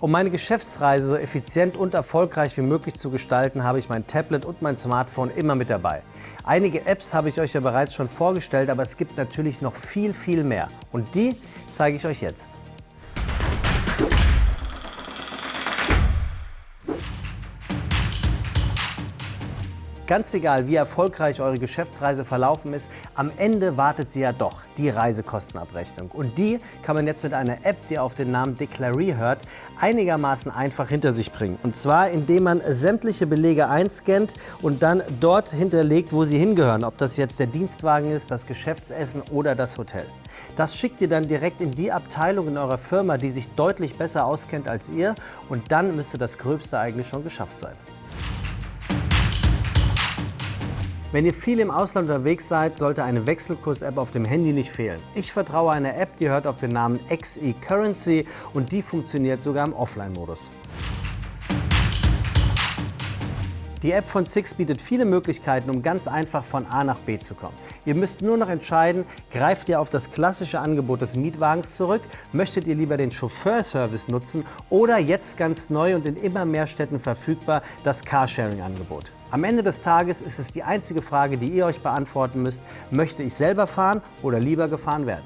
Um meine Geschäftsreise so effizient und erfolgreich wie möglich zu gestalten, habe ich mein Tablet und mein Smartphone immer mit dabei. Einige Apps habe ich euch ja bereits schon vorgestellt, aber es gibt natürlich noch viel, viel mehr. Und die zeige ich euch jetzt. Ganz egal, wie erfolgreich eure Geschäftsreise verlaufen ist, am Ende wartet sie ja doch, die Reisekostenabrechnung. Und die kann man jetzt mit einer App, die auf den Namen Declaree hört, einigermaßen einfach hinter sich bringen. Und zwar, indem man sämtliche Belege einscannt und dann dort hinterlegt, wo sie hingehören. Ob das jetzt der Dienstwagen ist, das Geschäftsessen oder das Hotel. Das schickt ihr dann direkt in die Abteilung in eurer Firma, die sich deutlich besser auskennt als ihr. Und dann müsste das Gröbste eigentlich schon geschafft sein. Wenn ihr viel im Ausland unterwegs seid, sollte eine Wechselkurs-App auf dem Handy nicht fehlen. Ich vertraue einer App, die hört auf den Namen XE Currency und die funktioniert sogar im Offline-Modus. Die App von Six bietet viele Möglichkeiten, um ganz einfach von A nach B zu kommen. Ihr müsst nur noch entscheiden, greift ihr auf das klassische Angebot des Mietwagens zurück, möchtet ihr lieber den Chauffeurservice nutzen oder jetzt ganz neu und in immer mehr Städten verfügbar das Carsharing-Angebot. Am Ende des Tages ist es die einzige Frage, die ihr euch beantworten müsst, möchte ich selber fahren oder lieber gefahren werden?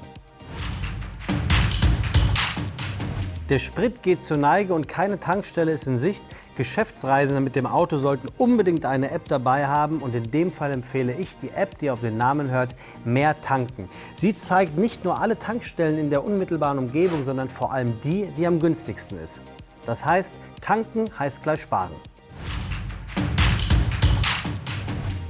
Der Sprit geht zur Neige und keine Tankstelle ist in Sicht. Geschäftsreisende mit dem Auto sollten unbedingt eine App dabei haben und in dem Fall empfehle ich die App, die auf den Namen hört, Mehr tanken. Sie zeigt nicht nur alle Tankstellen in der unmittelbaren Umgebung, sondern vor allem die, die am günstigsten ist. Das heißt, tanken heißt gleich sparen.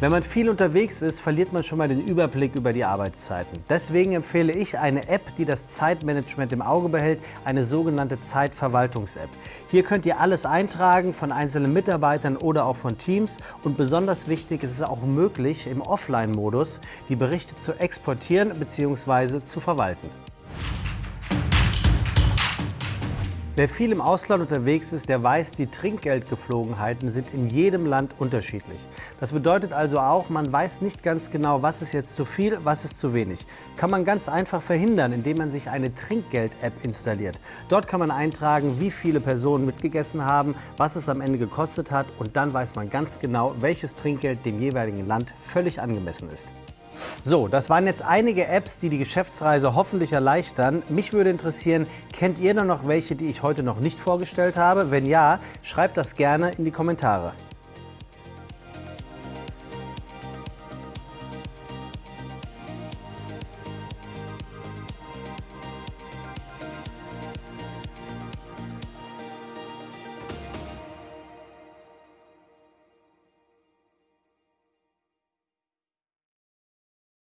Wenn man viel unterwegs ist, verliert man schon mal den Überblick über die Arbeitszeiten. Deswegen empfehle ich eine App, die das Zeitmanagement im Auge behält, eine sogenannte Zeitverwaltungs-App. Hier könnt ihr alles eintragen, von einzelnen Mitarbeitern oder auch von Teams. Und besonders wichtig ist es auch möglich, im Offline-Modus die Berichte zu exportieren bzw. zu verwalten. Wer viel im Ausland unterwegs ist, der weiß, die Trinkgeldgeflogenheiten sind in jedem Land unterschiedlich. Das bedeutet also auch, man weiß nicht ganz genau, was ist jetzt zu viel, was ist zu wenig. Kann man ganz einfach verhindern, indem man sich eine Trinkgeld-App installiert. Dort kann man eintragen, wie viele Personen mitgegessen haben, was es am Ende gekostet hat und dann weiß man ganz genau, welches Trinkgeld dem jeweiligen Land völlig angemessen ist. So, das waren jetzt einige Apps, die die Geschäftsreise hoffentlich erleichtern. Mich würde interessieren, kennt ihr noch welche, die ich heute noch nicht vorgestellt habe? Wenn ja, schreibt das gerne in die Kommentare.